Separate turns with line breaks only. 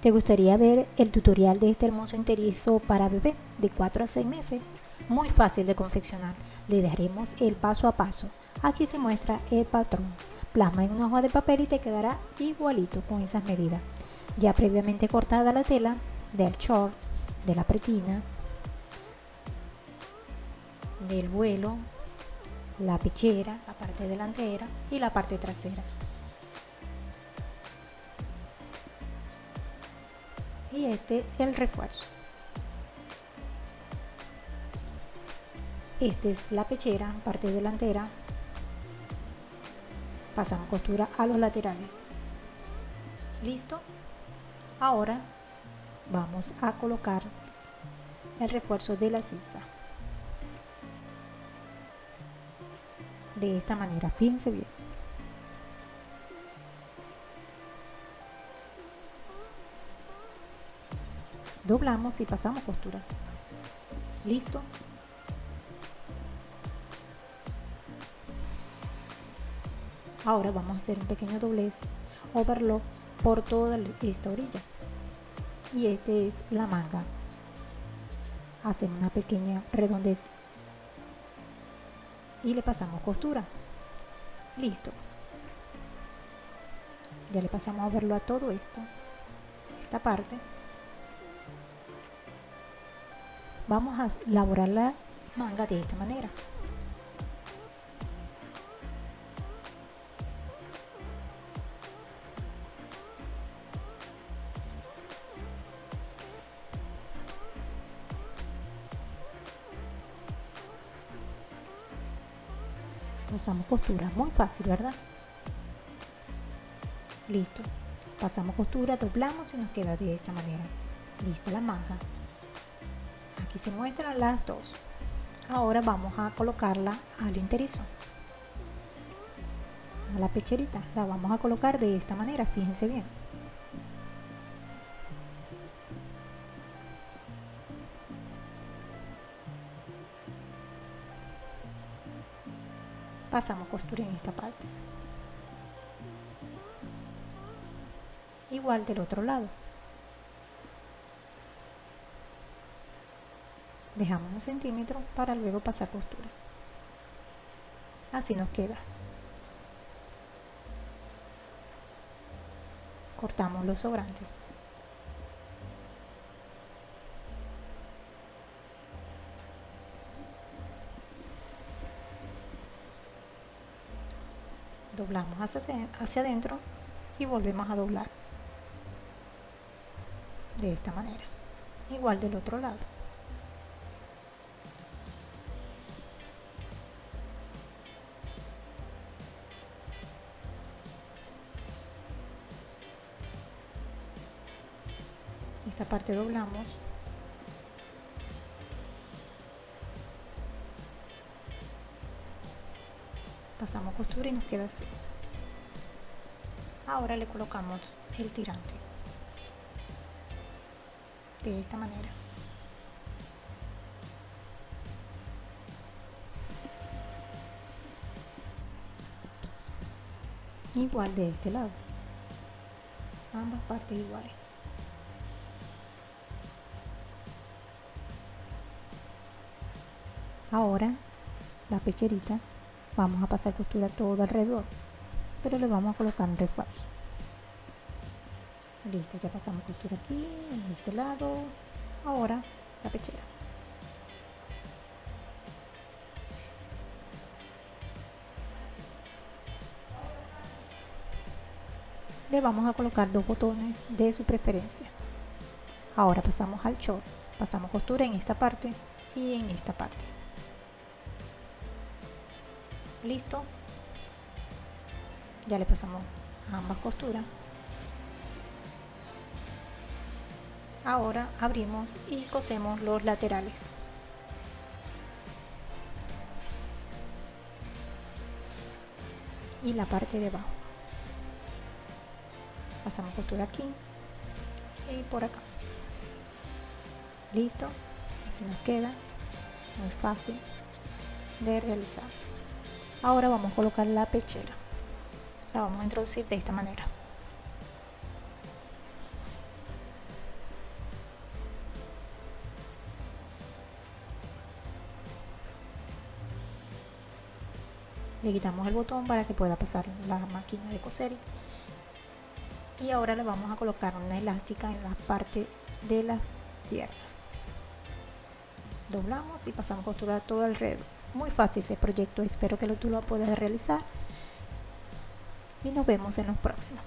¿Te gustaría ver el tutorial de este hermoso enterizo para bebé de 4 a 6 meses? Muy fácil de confeccionar. Le daremos el paso a paso. Aquí se muestra el patrón. Plasma en una hoja de papel y te quedará igualito con esas medidas. Ya previamente cortada la tela del short, de la pretina, del vuelo, la pechera, la parte delantera y la parte trasera. Y este el refuerzo. Esta es la pechera, parte delantera. Pasamos costura a los laterales. Listo. Ahora vamos a colocar el refuerzo de la sisa. De esta manera, fíjense bien. Doblamos y pasamos costura listo. Ahora vamos a hacer un pequeño doblez overlock por toda esta orilla. Y este es la manga. Hacemos una pequeña redondez. Y le pasamos costura. Listo. Ya le pasamos a verlo a todo esto esta parte vamos a elaborar la manga de esta manera. Pasamos costura muy fácil verdad listo. Pasamos costura doblamos y nos queda de esta manera. Lista la manga aquí se muestran las dos. Ahora vamos a colocarla al interizo a la pecherita la vamos a colocar de esta manera fíjense bien. Pasamos costura en esta parte. Igual del otro lado dejamos un centímetro para luego pasar costura así nos queda. Cortamos los sobrantes. Doblamos hacia, adentro y volvemos a doblar. De esta manera. Igual del otro lado esta parte doblamos. Pasamos costura y nos queda así. Ahora le colocamos el tirante. De esta manera. Igual de este lado. Ambas partes iguales ahora la pecherita vamos a pasar costura todo alrededor pero le vamos a colocar un refuerzo. Listo ya pasamos costura aquí en este lado. Ahora la pechera. Le vamos a colocar dos botones de su preferencia. Ahora pasamos al short pasamos costura en esta parte y en esta parte listo. Ya le pasamos ambas costuras. Ahora abrimos y cosemos los laterales. Y la parte de abajo. Pasamos costura aquí y por acá. Listo. Así nos queda. Muy fácil de realizar ahora vamos a colocar la pechera. La vamos a introducir de esta manera. Le quitamos el botón para que pueda pasar la máquina de coser. Y ahora le vamos a colocar una elástica en la parte de la pierna. Doblamos y pasamos a costurar todo alrededor. Muy fácil este proyecto, espero que tú lo puedas realizar. Y nos vemos en los próximos.